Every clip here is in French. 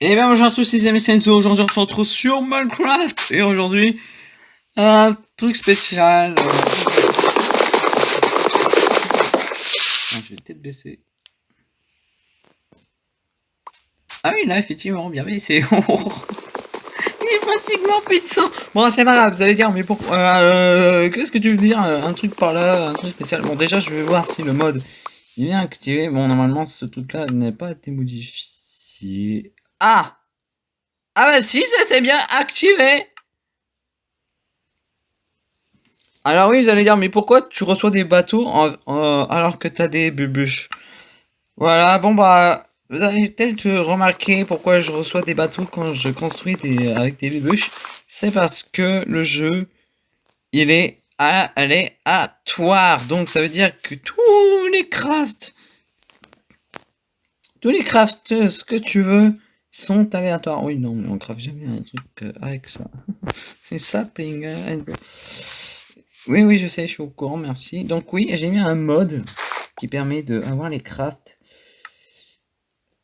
Et bien bonjour à tous les amis aujourd'hui on se retrouve sur Minecraft. Et aujourd'hui, un truc spécial. Ah, Je vais peut-être baisser. Ah oui là effectivement, bien baissé Il est pratiquement plus de sang Bon c'est pas grave, vous allez dire mais pourquoi euh, Qu'est-ce que tu veux dire Un truc par là, un truc spécial? Bon déjà je vais voir si le mode il est activé. Bon normalement ce truc là n'est pas été modifié ah Ah bah si, c'était bien activé Alors oui, vous allez dire, mais pourquoi tu reçois des bateaux alors que tu as des bubuches Voilà, bon bah, vous avez peut-être remarqué pourquoi je reçois des bateaux quand je construis des, avec des bubuches. C'est parce que le jeu, il est aléatoire. Donc ça veut dire que tous les crafts, tous les crafts, ce que tu veux, sont aléatoires. Oui, non, mais on grave jamais un truc euh, avec ça. C'est sapling. Euh, oui, oui, je sais, je suis au courant, merci. Donc oui, j'ai mis un mode qui permet de avoir les crafts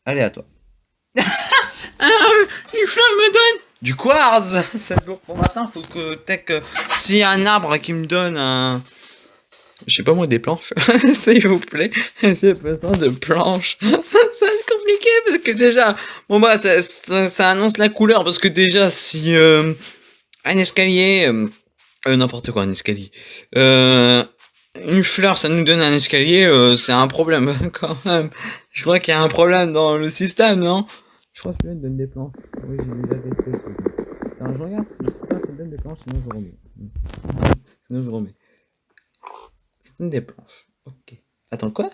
aléatoires. ah, il me donne du quartz C'est lourd pour matin, faut que, que s'il y a un arbre qui me donne un je sais pas moi, des planches, s'il vous plaît. J'ai besoin de planches. ça compliqué parce que déjà, bon bah, ça, annonce la couleur parce que déjà, si euh, un escalier, euh, euh, n'importe quoi, un escalier, une fleur, ça nous donne un escalier, c'est un problème quand même. Je crois qu'il y a un problème dans le système, non? Je crois que celui-là donne des planches. Oui, j'ai déjà testé. Attends, je regarde si ça, ça donne des planches, sinon je remets. Sinon je remets des planches. Ok. Attends, quoi?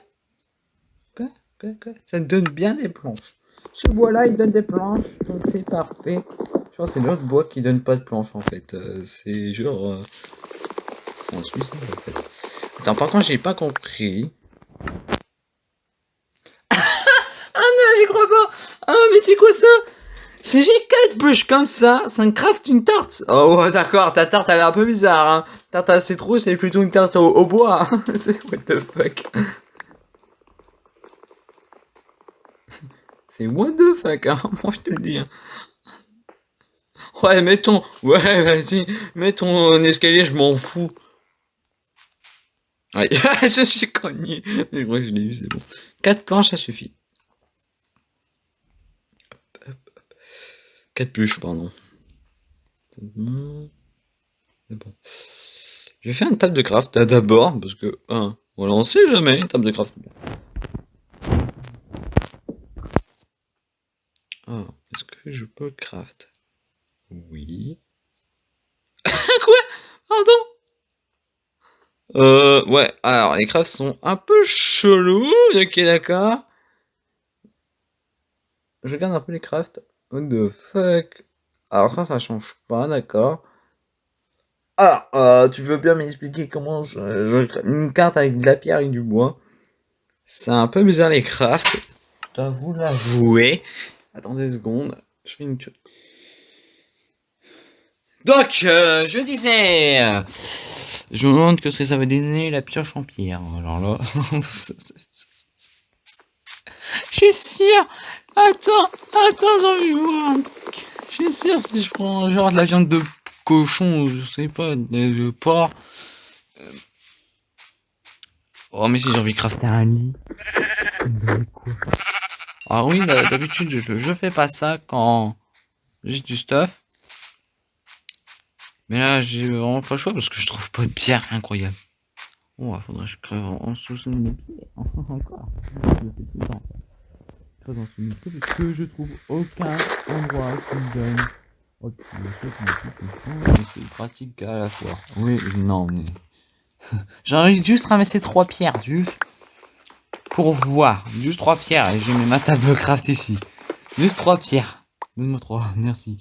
Quoi? Ça donne bien des planches. Ce bois-là, il donne des planches, donc c'est parfait. Je que c'est l'autre bois qui donne pas de planches, en fait. Euh, c'est genre... Euh, c'est un suicide, en fait. Attends, par contre, j'ai pas compris. ah non, j'y crois pas Ah mais c'est quoi ça? Si j'ai 4 bûches comme ça, ça me craft une tarte. Oh ouais, d'accord, ta tarte elle est un peu bizarre. Hein. Tarte à citrouille, c'est plutôt une tarte au, bois. c'est what the fuck. C'est what the fuck, hein. moi je te le dis. Hein. Ouais, mets ton... Ouais, vas-y, mets ton escalier, je m'en fous. Ouais, je suis cogné. Mais ouais, je l'ai eu, c'est bon. 4 planches, ça suffit. 4 bûches, pardon. C'est bon. Je vais faire une table de craft d'abord, parce que, hein, voilà, sait jamais, une table de craft. Ah, est-ce que je peux craft? Oui. Quoi? Pardon? Euh, ouais, alors, les crafts sont un peu chelous, ok, d'accord. Je regarde un peu les crafts. What the fuck? Alors ça, ça change pas, d'accord. Alors, euh, tu veux bien m'expliquer comment je, je, une carte avec de la pierre et du bois? C'est un peu bizarre les crafts. Je dois vous l'avouer. Attendez une seconde. Je fais une Donc, euh, je disais... je me demande que ce que ça veut donner la pioche en pierre. Alors là... Je suis sûr Attends, attends, j'ai envie de voir un truc. Je suis sûr, si je prends genre de la viande de cochon, je sais pas, de, porc. Euh, oh, mais si j'ai envie de crafter un lit. Ah oui, d'habitude, je, je fais pas ça quand j'ai du stuff. Mais là, j'ai vraiment pas le choix parce que je trouve pas de pierre incroyable. Oh, faudrait que je crève en 60 de pierre. Encore dans ce parce que je trouve aucun endroit qui me donne. C'est pratique à la fois. Oui, non, mais. J'ai envie juste ramasser trois pierres, juste. Pour voir. Juste trois pierres. Et je mets ma table craft ici. Juste trois pierres. Donne-moi trois, merci.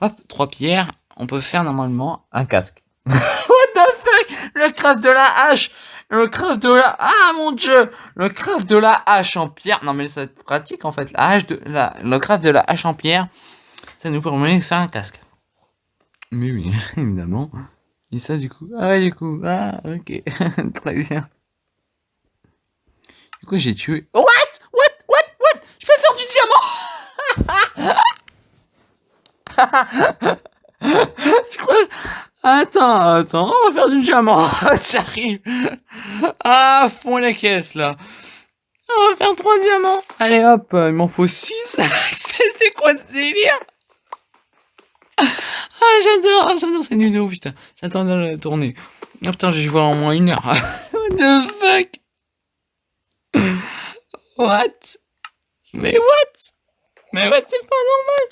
Hop, trois pierres. On peut faire normalement un casque. What the fuck? Le craft de la hache Le craft de la... Ah mon dieu Le craft de la hache en pierre. Non mais c'est pratique en fait. La hache de... La... Le craft de la hache en pierre, ça nous permet de faire un casque. Mais oui, évidemment. Et ça, du coup. Ah ouais, du coup. Ah, ok. Très bien. Du coup, j'ai tué. What? What? What? What? Je peux faire du diamant! C'est quoi? Attends, attends, on va faire du diamant. J'arrive. Ah, fond la caisse, là. On va faire trois diamants. Allez, hop, il m'en faut six. C'est quoi ce délire? Ah, j'adore, j'adore cette vidéo, putain. J'attends de la tourner. Oh putain, vais voir en moins une heure. What the fuck? What? Mais what? Mais what, c'est pas normal.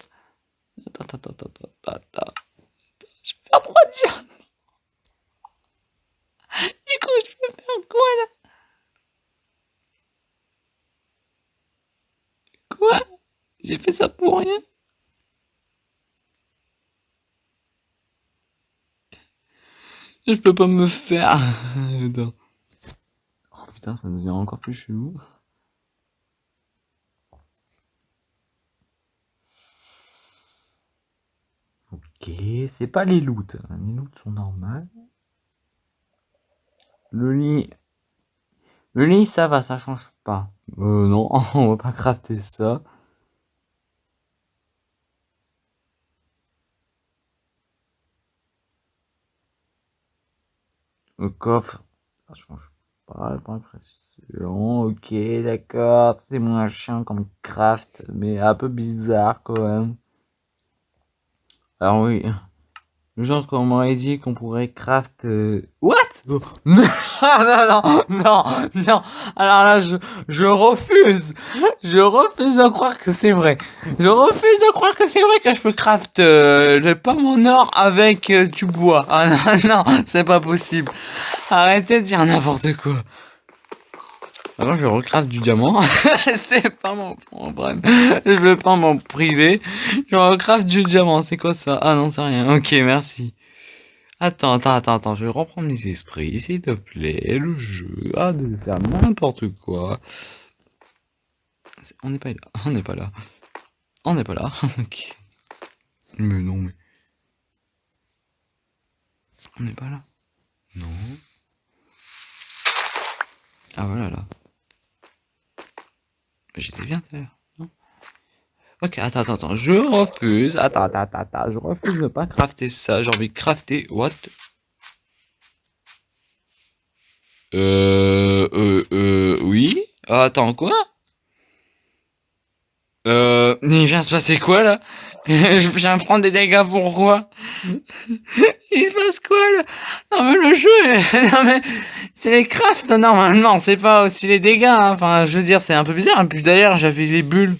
Attends, attends, attends, attends, attends. Je peux faire trois diamants. Du coup, je peux faire quoi là? Quoi? J'ai fait ça pour rien? Je peux pas me faire. oh putain, ça devient encore plus chelou. Ok, c'est pas les loots. Les loots sont normales. Le lit. Le lit, ça va, ça change pas. Euh, non, on va pas crafter ça. Le coffre, ça change pas, pas. Ok, d'accord, c'est moins chiant comme craft, mais un peu bizarre quand même. Alors oui, le genre qu'on m'aurait dit qu'on pourrait craft... Euh, what? Non, non, non, non, non. Alors là, je, je refuse. Je refuse de croire que c'est vrai. Je refuse de croire que c'est vrai que je peux craft euh, le pomme en or avec euh, du bois. Ah non, non, c'est pas possible. Arrêtez de dire n'importe quoi. Alors je recraft du diamant. c'est pas mon problème. Je veux pas m'en priver. Je recraft du diamant. C'est quoi ça? Ah non, c'est rien. Ok, merci. Attends, attends, attends, attends. Je vais reprendre mes esprits, s'il te plaît. Le jeu a de faire n'importe quoi. On n'est pas là. On n'est pas là. On n'est pas là. ok. Mais non, mais... On n'est pas là. Non. Ah voilà là. J'étais bien tout à l'heure. Ok, attends, attends, attends, je refuse. Attends, attends, attends, je refuse de pas crafter ça. J'ai envie de crafter. What? Euh, euh, euh, oui? attends, quoi? Euh, il vient se passer quoi, là? je viens prendre des dégâts, pourquoi? Il se passe quoi, là? Non, mais le jeu, non, mais, c'est les crafts, normalement, c'est pas aussi les dégâts, hein. Enfin, je veux dire, c'est un peu bizarre. Et puis d'ailleurs, j'avais les bulles.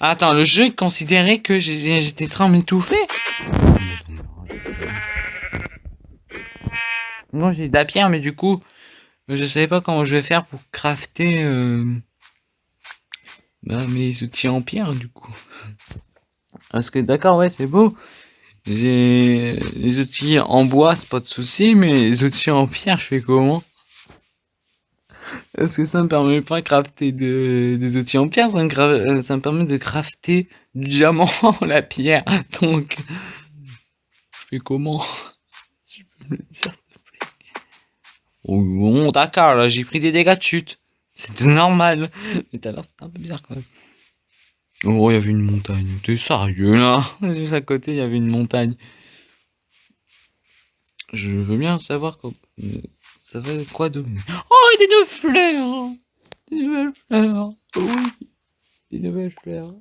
Attends, le jeu considérait que j'étais train de m'étouffer. Non, j'ai de la pierre, mais du coup, je savais pas comment je vais faire pour crafter euh, bah, mes outils en pierre, du coup. Parce que d'accord, ouais, c'est beau. J'ai les outils en bois, c'est pas de souci, mais les outils en pierre, je fais comment? Est-ce que ça me permet pas de crafter des outils en pierre, ça me, euh, ça me permet de crafter du diamant, la pierre. Donc, je fais comment? Tu peux me le dire, s'il te plaît oh, Bon, d'accord, là, j'ai pris des dégâts de chute. C'était normal. Mais tout à l'heure, c'était un peu bizarre quand même. Oh, il y avait une montagne. T'es sérieux, là? Juste à côté, il y avait une montagne. Je veux bien savoir quoi... Ça va quoi donner Oh, des nouvelles fleurs Des nouvelles fleurs Oui Des nouvelles fleurs.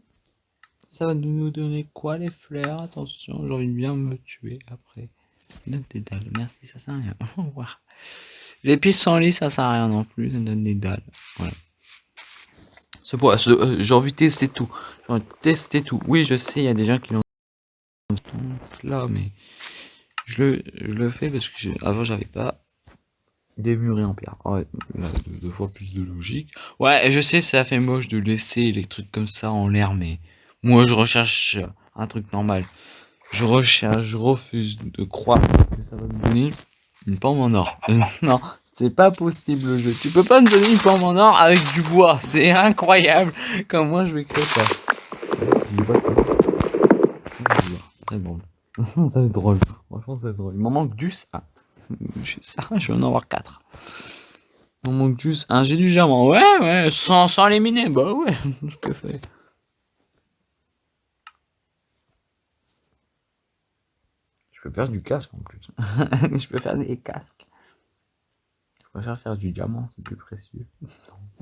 Ça va nous donner quoi, les fleurs? Attention, j'ai envie de bien me tuer après. Donne des dalles. Merci, ça sert à rien. Au revoir. Les pistes lit, ça sert à rien non plus. Ça donne des dalles. Voilà. Ce euh, j'ai envie de tester tout. J'ai envie de tester tout. Oui, je sais, il y a des gens qui l'ont là, mais je le, je le fais parce que avant j'avais pas. Des murets en pierre. Ouais, deux, fois plus de logique. Ouais, je sais, ça fait moche de laisser les trucs comme ça en l'air, mais moi je recherche un truc normal. Je recherche, je refuse de croire que ça va me donner une pomme en or. non, c'est pas possible le jeu. Tu peux pas me donner une pomme en or avec du bois. C'est incroyable. Comme moi je vais créer ça. Très drôle. ça va être drôle. Franchement, ça va être drôle. Il m'en manque du ça. Ça, je vais en avoir 4. Il m'en manque juste un. J'ai du diamant. Ouais, ouais. Sans, sans les miner. Bah ouais. Je peux faire. Je peux faire du casque en plus. je peux faire des casques. Préfère faire du diamant, c'est plus précieux.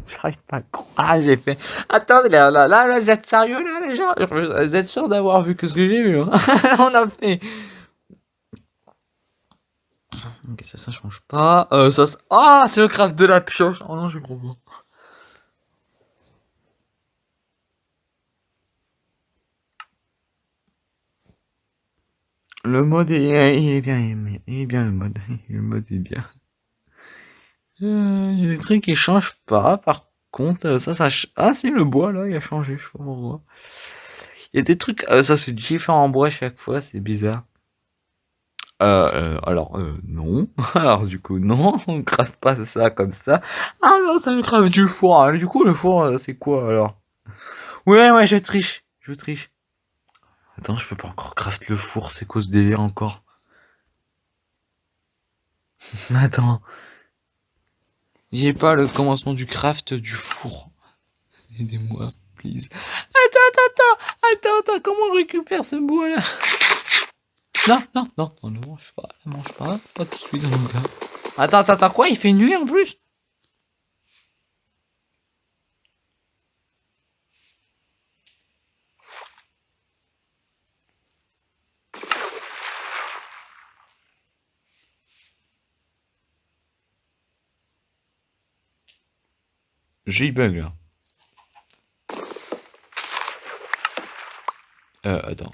J'arrive pas à croire. Ah, j'ai fait. Attendez, là, là, là, vous êtes sérieux, là, les gens? Vous êtes sûr d'avoir vu que ce que j'ai vu hein? On a fait. Ça, ça change pas. Euh, ça, ah, c'est le craft de la pioche. Oh non, j'ai gros. Le mode est, il est bien, il est bien le mode. Le mode est bien. Euh, il y a des trucs qui changent pas, par contre, ça, ça, ah, c'est le bois, là, il a changé, je sais pas pourquoi. Il y a des trucs, euh, ça, c'est différent en bois chaque fois, c'est bizarre. Euh, euh alors, euh, non. Alors, du coup, non, on craft pas ça comme ça. Ah non, ça me crave du four. Du coup, le four, c'est quoi, alors? Ouais, ouais, je triche, je triche. Attends, je peux pas encore craft le four, c'est cause délire encore. Attends. J'ai pas le commencement du craft du four. Aidez-moi, please. Attends, attends, attends, attends, attends, comment on récupère ce bois là? Non, non, non, on ne mange pas, ne mange pas, pas tout de suite mon gars. Attends, attends, attends, quoi? Il fait nuit en plus? J'ai bug là. Euh, attends.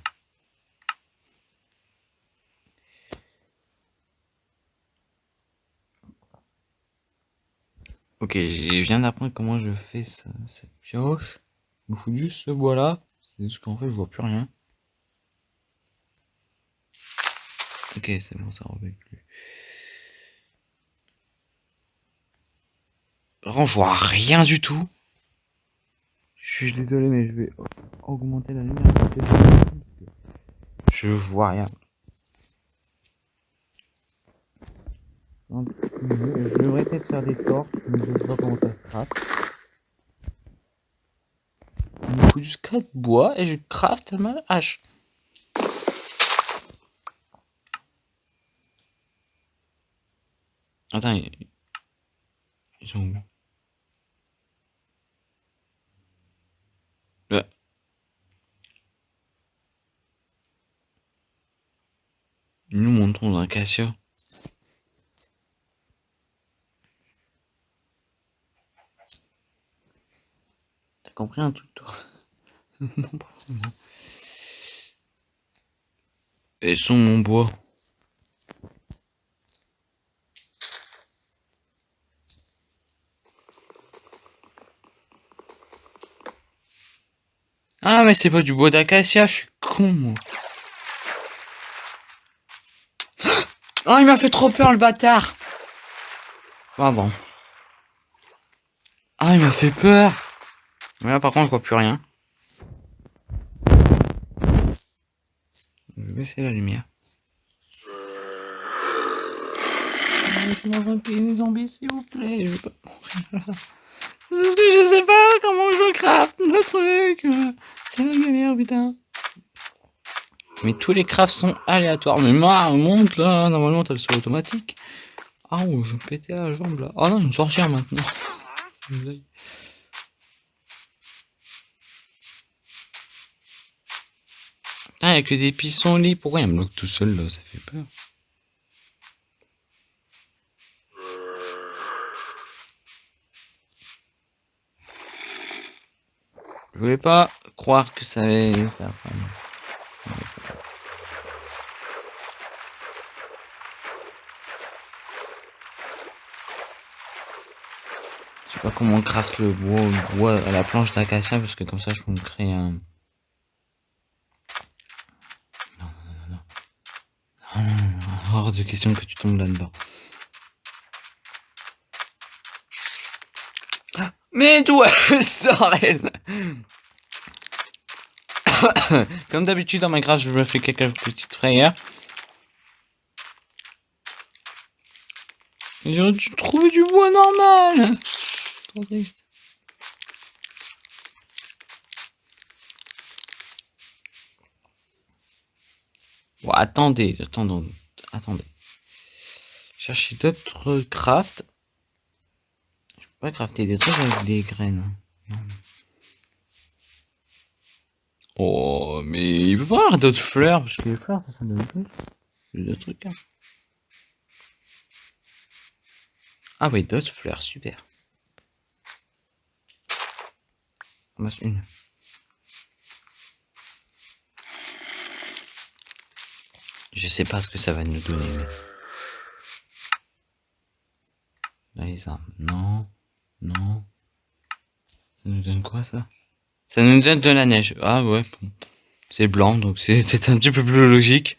Ok, je viens d'apprendre comment je fais cette pioche. Il me faut juste ce bois là. C'est juste qu'en fait je vois plus rien. Ok, c'est bon, ça revient plus. Contre, je vois rien du tout. Je suis désolé, mais je vais augmenter la lumière. Je vois rien. Je devrais peut-être faire des torches, mais je sais pas comment ça se craft. Il me faut juste 4 bois et je craft ma hache. Attends, ils sont où? Nous montons dans Cassia. T'as compris un truc, toi? Non, pas vraiment. Et sont mon bois. Ah mais c'est pas du bois d'acacia, je suis con moi. Oh, il m'a fait trop peur, le bâtard. Pardon. Ah, il m'a fait peur. Mais là, par contre, je vois plus rien. Je vais baisser la lumière. Laissez-moi les zombies, s'il vous plaît. Je pas Parce que je sais pas comment je craft le truc. C'est la galère, putain. Mais tous les crafts sont aléatoires. Mais moi, monte là, normalement t'as le sol automatique. Ah oh, je pétais la jambe là. Ah non, une sorcière maintenant. Ah, il que des pissenlits. Pourquoi il me bloque tout seul là? Ça fait peur. Je voulais pas croire que ça allait faire ça. Comment on craft le bois, à la planche d'acacia parce que comme ça je peux me créer un. Non, non, non, non. Non, non, non, hors de question que tu tombes là-dedans. Mais d'où elle sort elle Comme d'habitude dans Minecraft, je me fais quelques petites frayeurs. J'aurais dû trouver du bois normal. Attendez, attendons, attendez. Chercher d'autres crafts. Je peux pas crafter des trucs avec des graines. Oh, mais il peut pas avoir d'autres fleurs, parce que les fleurs, ça, ça donne plus. D'autres trucs, hein. Ah oui, d'autres fleurs, super. Je sais pas ce que ça va nous donner. Là. Non. Non. Ça nous donne quoi, ça? Ça nous donne de la neige. Ah ouais. C'est blanc, donc c'est un petit peu plus logique.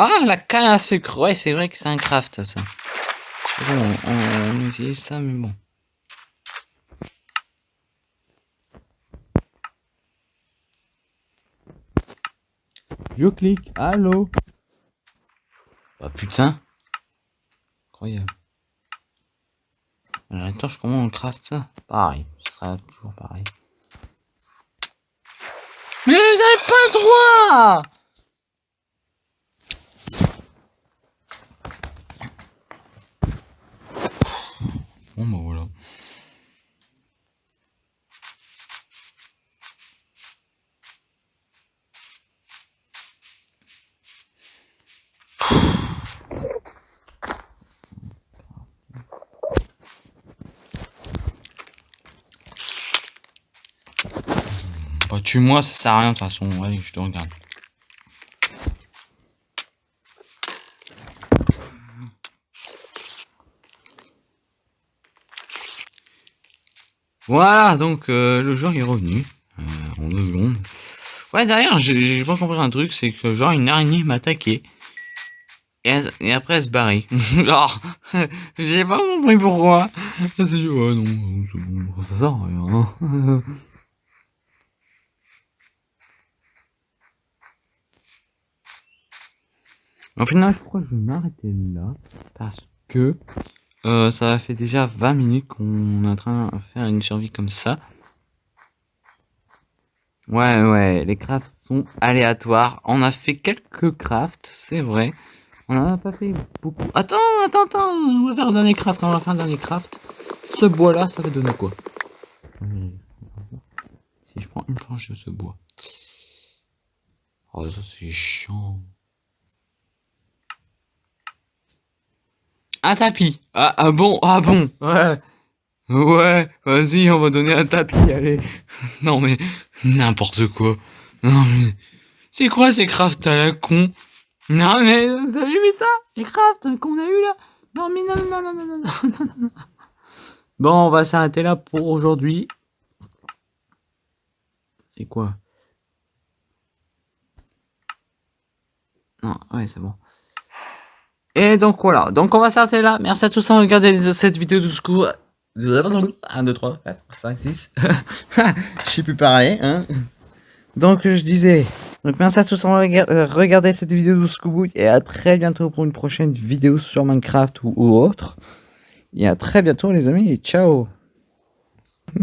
Ah, la canne à sucre. Ouais, c'est vrai que c'est un craft, ça. Bon, on, on utilise ça, mais bon. Je clique. Allô? Bah putain. Incroyable. Attends, je comment on craft ça Pareil. Ce sera toujours pareil. Mais vous avez pas le droit Bon bah voilà. Bah tue-moi, ça sert à rien de toute façon. Ouais, je te regarde. Voilà, donc euh, le joueur est revenu. Euh, en deux secondes. Ouais, derrière, j'ai pas compris un truc, c'est que genre une araignée m'a attaqué. Et, et après elle se barrait. genre, j'ai pas compris pourquoi. Non, ça sert à rien. Au final, je crois que je vais m'arrêter là. Parce que euh, ça fait déjà 20 minutes qu'on est en train de faire une survie comme ça. Ouais, ouais, les crafts sont aléatoires. On a fait quelques crafts, c'est vrai. On en a pas fait beaucoup. Attends, attends, attends, on va faire un dernier craft, on va faire un dernier craft. Ce bois-là, ça va donner quoi? Si je prends une planche de ce bois. Oh, ça c'est chiant. Un tapis. Ah, ah bon, ah bon. Ouais. Ouais, vas-y, on va donner un tapis, allez. Non mais, n'importe quoi. Non mais, c'est quoi ces crafts à la con? Non mais, vous avez vu ça? Les crafts qu'on a eu là? Non mais non, non, non, non, non, non, non, non. Bon, on va s'arrêter là pour aujourd'hui. C'est quoi? Non, ouais, c'est bon. Et donc voilà, donc on va s'arrêter là. Merci à tous d'avoir regardé cette vidéo du coup. 1, 2, 3, 4, 5, 6. Je sais plus parler. Hein. Donc je disais, donc merci à tous d'avoir euh, regardé cette vidéo de Scooby et à très bientôt pour une prochaine vidéo sur Minecraft ou, autre. Et à très bientôt les amis ciao